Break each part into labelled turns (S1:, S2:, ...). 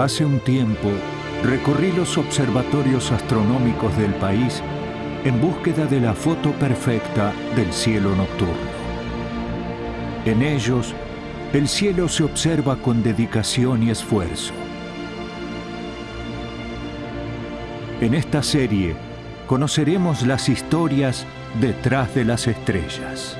S1: Hace un tiempo recorrí los observatorios astronómicos del país en búsqueda de la foto perfecta del cielo nocturno. En ellos, el cielo se observa con dedicación y esfuerzo. En esta serie conoceremos las historias detrás de las estrellas.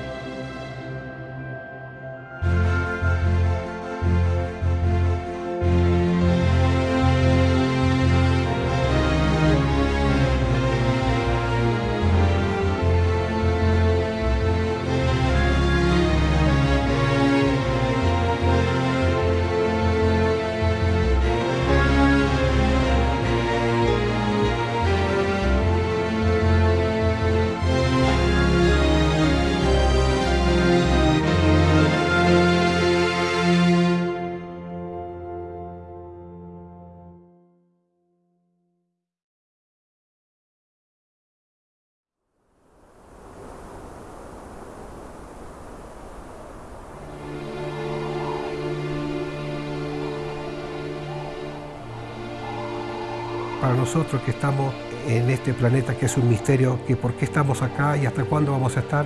S2: Nosotros que estamos en este planeta que es un misterio, que por qué estamos acá y hasta cuándo vamos a estar,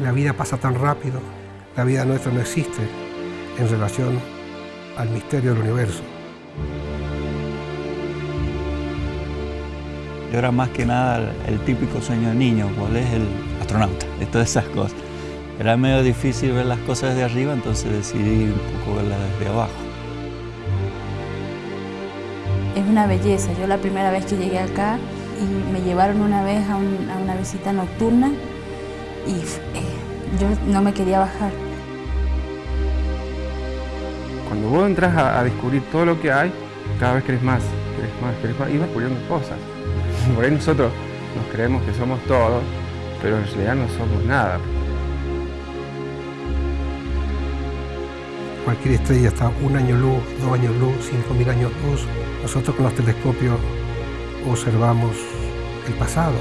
S2: la vida pasa tan rápido, la vida nuestra no existe en relación al misterio del universo.
S3: Yo era más que nada el, típico sueño de niño, cuál es el astronauta, de todas esas cosas. Era medio difícil ver las cosas desde arriba, entonces decidí un poco verlas desde abajo
S4: es una belleza. Yo la primera vez que llegué acá y me llevaron una vez a, una visita nocturna y eh, yo no me quería bajar.
S5: Cuando vos entras a, descubrir todo lo que hay, cada vez querés más, querés más, querés más, y vas descubriendo cosas. Por ahí nosotros nos creemos que somos todo, pero en realidad no somos nada.
S2: Cualquier estrella está un año luz, dos años luz, cinco mil años luz, nosotros con los telescopios observamos el pasado,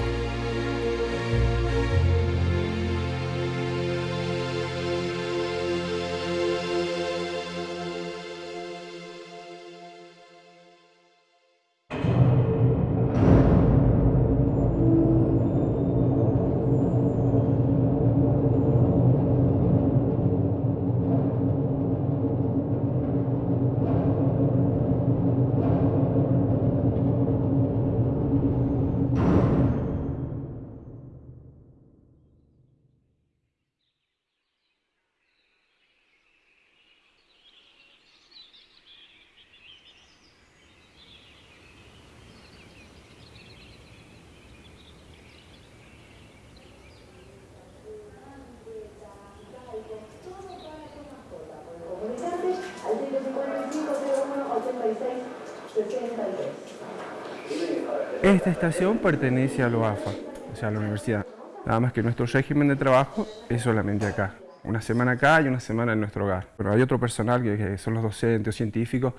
S5: Esta estación pertenece a la OAFA, o sea, a la universidad. Nada más que nuestro régimen de trabajo es solamente acá. Una semana acá y una semana en nuestro hogar. Pero hay otro personal que, son los docentes o científicos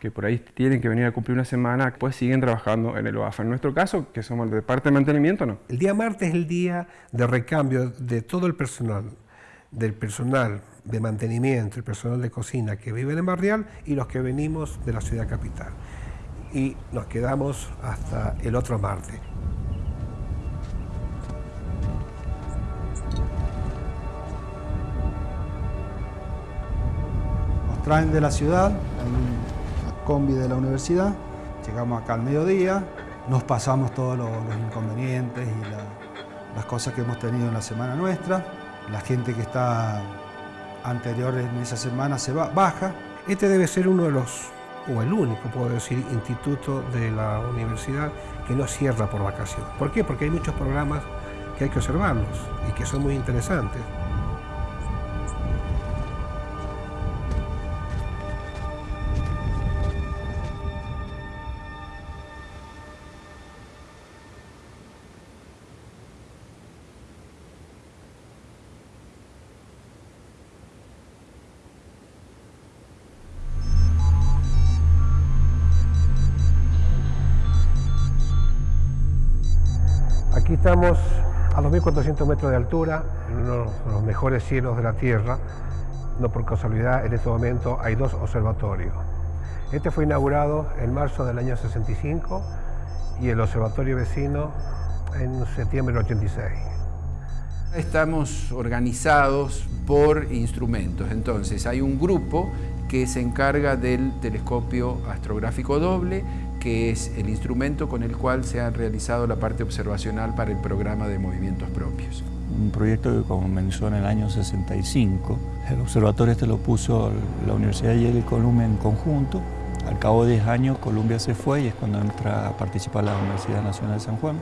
S5: que por ahí tienen que venir a cumplir una semana, pues siguen trabajando en el OAFA. En nuestro caso, que somos de parte de mantenimiento, no.
S2: El día martes es el día de recambio de todo el personal, del personal de mantenimiento, el personal de cocina que vive en Barrial y los que venimos de la ciudad capital. Y nos quedamos hasta el otro martes.
S6: Nos traen de la ciudad, en un combi de la universidad, llegamos acá al mediodía, nos pasamos todos los, inconvenientes y las cosas que hemos tenido en la semana nuestra. La gente que está anterior en esa semana se va, baja.
S2: Este debe ser uno de los, o el único, puedo decir, instituto de la universidad que no cierra por vacación. ¿Por qué? Porque hay muchos programas que hay que observarlos y que son muy interesantes. Estamos a 2.400 metros de altura, en uno de los mejores cielos de la Tierra. No por casualidad, en este momento hay dos observatorios. Este fue inaugurado en marzo del año 65 y el observatorio vecino en septiembre del 86.
S7: Estamos organizados por instrumentos, entonces hay un grupo que se encarga del telescopio astrográfico doble, que es el instrumento con el cual se ha realizado la parte observacional para el programa de movimientos propios.
S3: Un proyecto que comenzó en el año 65. El observatorio este lo puso la Universidad de Yale y Columbia en conjunto. Al cabo de 10 años Columbia se fue y es cuando entra a participar la Universidad Nacional de San Juan.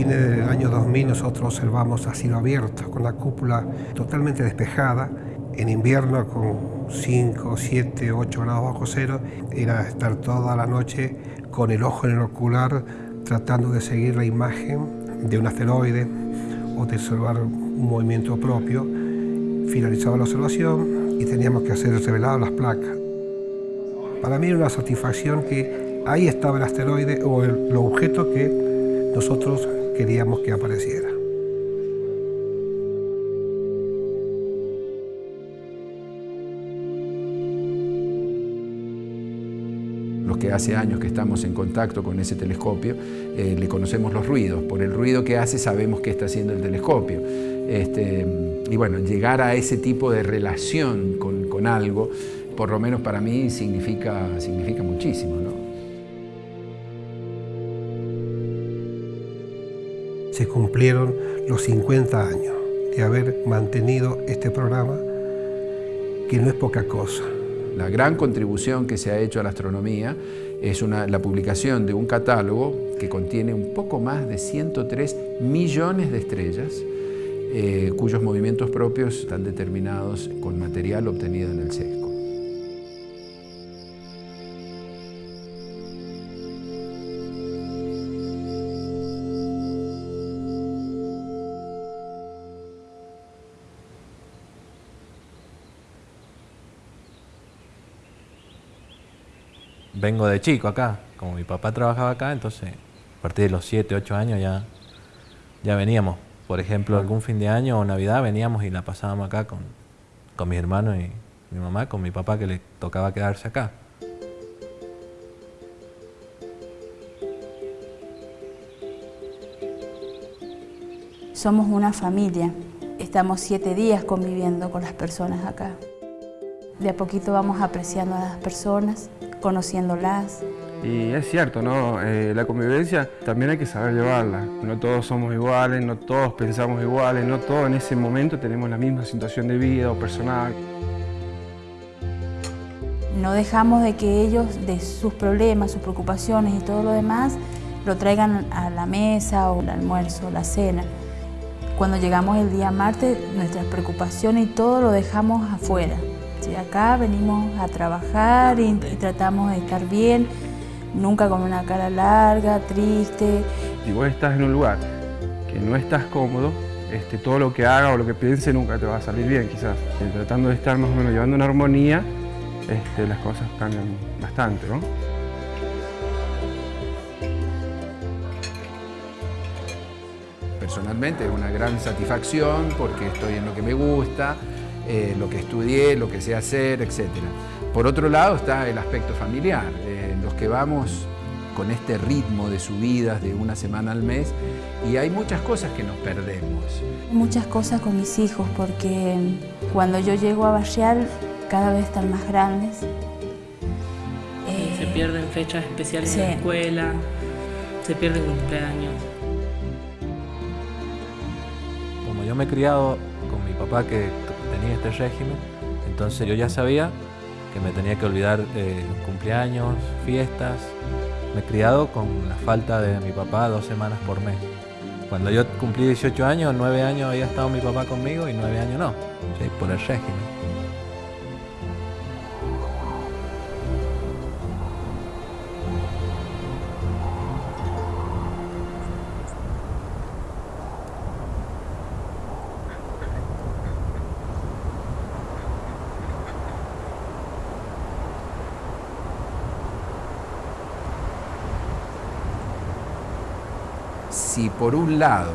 S2: Fines del año 2000 nosotros observamos a cielo abierto, con la cúpula totalmente despejada. En invierno con 5, 7, 8 grados bajo cero, era estar toda la noche con el ojo en el ocular tratando de seguir la imagen de un asteroide o de observar un movimiento propio. Finalizaba la observación y teníamos que hacer revelado las placas. Para mí era una satisfacción que ahí estaba el asteroide o el, objeto que nosotros queríamos que apareciera.
S7: Los que hace años que estamos en contacto con ese telescopio, eh, le conocemos los ruidos. Por el ruido que hace sabemos qué está haciendo el telescopio. Este, y bueno, llegar a ese tipo de relación con, con algo, por lo menos para mí, significa, significa muchísimo.
S2: Se cumplieron los 50 años de haber mantenido este programa, que no es poca cosa.
S7: La gran contribución que se ha hecho a la astronomía es la publicación de un catálogo que contiene un poco más de 103 millones de estrellas, eh, cuyos movimientos propios están determinados con material obtenido en el sesco.
S8: Vengo de chico acá. Como mi papá trabajaba acá, entonces a partir de los 7, 8 años ya, ya veníamos. Por ejemplo, algún fin de año o Navidad veníamos y la pasábamos acá con, con mis hermanos y mi mamá, con mi papá que le tocaba quedarse acá.
S4: Somos una familia. Estamos siete días conviviendo con las personas acá. De a poquito vamos apreciando a las personas, conociéndolas.
S5: Y es cierto, ¿no? Eh, la convivencia también hay que saber llevarla. No todos somos iguales, no todos pensamos iguales, no todos en ese momento tenemos la misma situación de vida o personal.
S4: No dejamos de que ellos, de sus problemas, sus preocupaciones y todo lo demás, lo traigan a la mesa o el almuerzo, la cena. Cuando llegamos el día martes, nuestras preocupaciones y todo lo dejamos afuera. Acá venimos a trabajar y, tratamos de estar bien, nunca con una cara larga, triste.
S5: Si vos estás en un lugar que no estás cómodo, este, todo lo que haga o lo que piense nunca te va a salir bien quizás. Eh, tratando de estar más o menos llevando una armonía, este, las cosas cambian bastante. ¿no?
S7: Personalmente es una gran satisfacción porque estoy en lo que me gusta, eh, lo que estudié, lo que sé hacer, etc. Por otro lado está el aspecto familiar, eh, los que vamos con este ritmo de subidas de una semana al mes y hay muchas cosas que nos perdemos.
S4: Muchas cosas con mis hijos porque cuando yo llego a barriar cada vez están más grandes.
S9: Se pierden fechas especiales en la escuela, se pierden cumpleaños.
S8: Como yo me he criado con mi papá que este régimen, entonces yo ya sabía que me tenía que olvidar los cumpleaños, fiestas. Me he criado con la falta de mi papá dos semanas por mes. Cuando yo cumplí 18 años, 9 años había estado mi papá conmigo y 9 años no, por el régimen.
S7: Si por un lado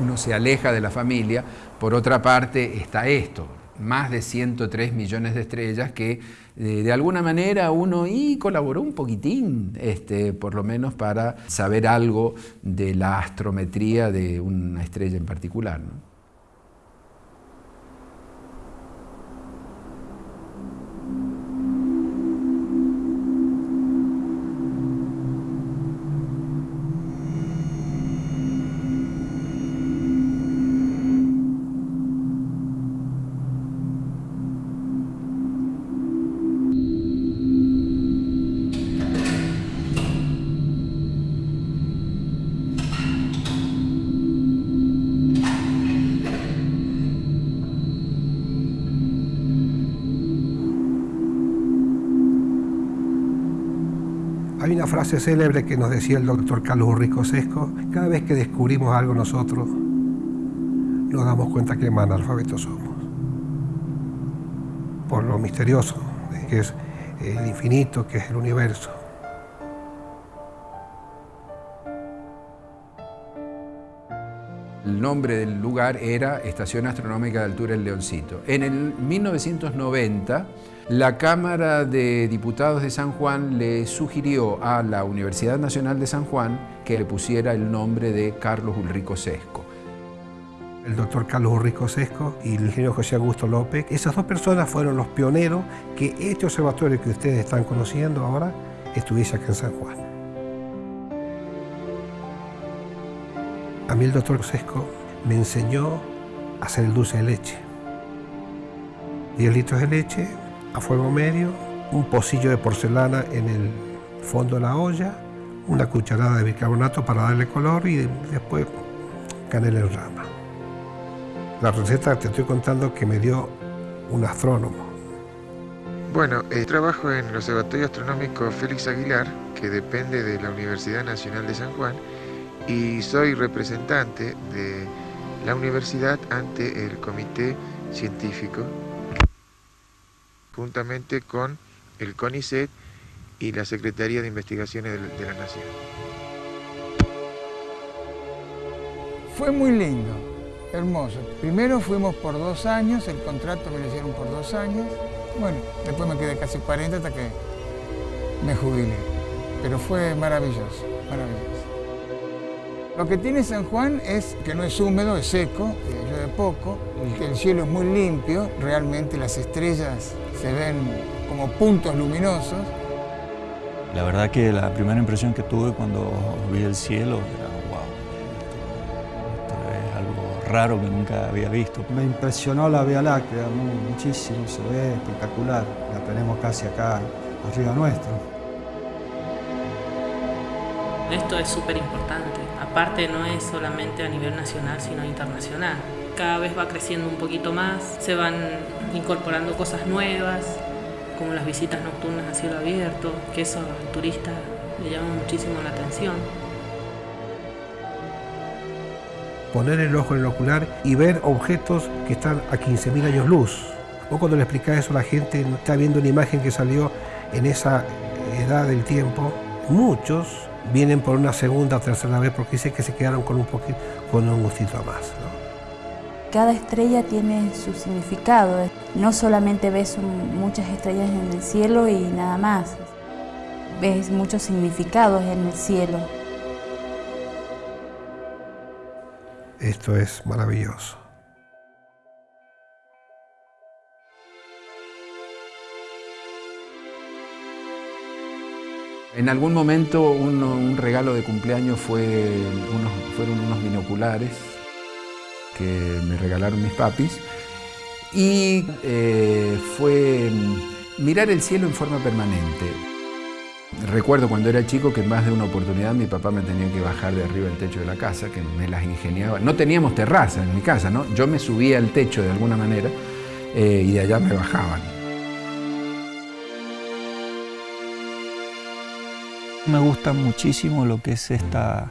S7: uno se aleja de la familia, por otra parte está esto, más de 103 millones de estrellas que eh, de alguna manera uno y colaboró un poquitín, este, por lo menos para saber algo de la astrometría de una estrella en particular.
S2: Frase célebre que nos decía el doctor Carlos Urrico Sesco, cada vez que descubrimos algo nosotros, nos damos cuenta que analfabetos somos. Por lo misterioso, que es el infinito, que es el universo.
S7: El nombre del lugar era Estación Astronómica de Altura El Leoncito. En el 1990, la Cámara de Diputados de San Juan le sugirió a la Universidad Nacional de San Juan que le pusiera el nombre de Carlos Ulrico Sesco.
S2: El doctor Carlos Ulrico Sesco y el ingeniero José Augusto López, esas dos personas fueron los pioneros que este observatorio que ustedes están conociendo ahora estuviese acá en San Juan. A mí el doctor Sesco me enseñó a hacer el dulce de leche. 10 litros de leche, a fuego medio, un pocillo de porcelana en el fondo de la olla, una cucharada de bicarbonato para darle color y después canela en rama. La receta te estoy contando que me dio un astrónomo.
S10: Bueno, eh, trabajo en el Observatorio Astronómico Félix Aguilar, que depende de la Universidad Nacional de San Juan, y soy representante de la universidad ante el Comité Científico juntamente con el CONICET y la Secretaría de Investigaciones de, la Nación.
S11: Fue muy lindo, hermoso. Primero fuimos por dos años, el contrato me lo hicieron por dos años. Bueno, después me quedé casi 40 hasta que me jubilé. Pero fue maravilloso, maravilloso. Lo que tiene San Juan es que no es húmedo, es seco, llueve poco, el cielo es muy limpio, realmente las estrellas se ven como puntos luminosos.
S3: La verdad que la primera impresión que tuve cuando vi el cielo era, wow, esto, es algo raro que nunca había visto.
S6: Me impresionó la Vía Láctea muchísimo, se ve espectacular, la tenemos casi acá arriba nuestro.
S9: Esto es súper importante, aparte no es solamente a nivel nacional, sino internacional cada vez va creciendo un poquito más, se van incorporando cosas nuevas, como las visitas nocturnas a cielo abierto, que eso al turista le llama muchísimo la atención.
S2: Poner el ojo en el ocular y ver objetos que están a 15.000 años luz. O cuando le explicas eso a la gente, está viendo una imagen que salió en esa edad del tiempo. Muchos vienen por una segunda o tercera vez porque dicen que se quedaron con un, poquito, con un gustito más.
S4: Cada estrella tiene su significado. No solamente ves muchas estrellas en el cielo y nada más. Ves muchos significados en el cielo.
S2: Esto es maravilloso.
S7: En algún momento un regalo de cumpleaños fue fueron unos binoculares que me regalaron mis papis y eh, fue mirar el cielo en forma permanente. Recuerdo cuando era chico que en más de una oportunidad mi papá me tenía que bajar de arriba del techo de la casa, que me las ingeniaba. No teníamos terraza en mi casa, ¿no? Yo me subía al techo de alguna manera eh, y de allá me bajaban.
S3: Me gusta muchísimo lo que es esta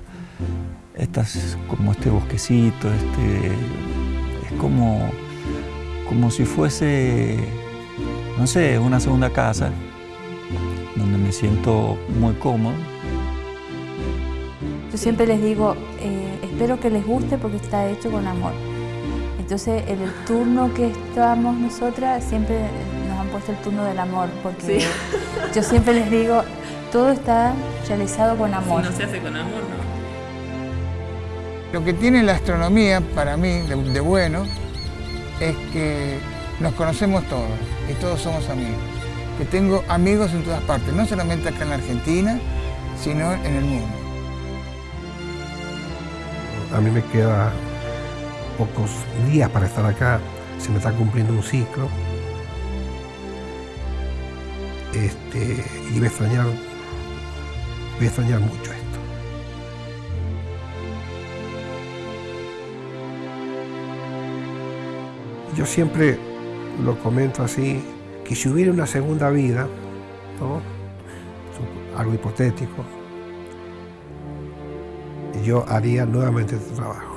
S3: estas, como este bosquecito, este, es como, como si fuese, no sé, una segunda casa, donde me siento muy cómodo.
S4: Yo siempre les digo, eh, espero que les guste porque está hecho con amor. Entonces, en el turno que estamos nosotras, siempre nos han puesto el turno del amor, porque yo siempre les digo, todo está realizado con amor.
S9: Si no se hace con amor, no.
S11: Lo que tiene la astronomía, para mí, de, bueno, es que nos conocemos todos y todos somos amigos. Que tengo amigos en todas partes, no solamente acá en la Argentina, sino en el mundo.
S2: A mí me queda pocos días para estar acá, se me está cumpliendo un ciclo. Este, y voy a extrañar, voy a extrañar mucho Yo siempre lo comento así, que si hubiera una segunda vida, algo hipotético, yo haría nuevamente este trabajo.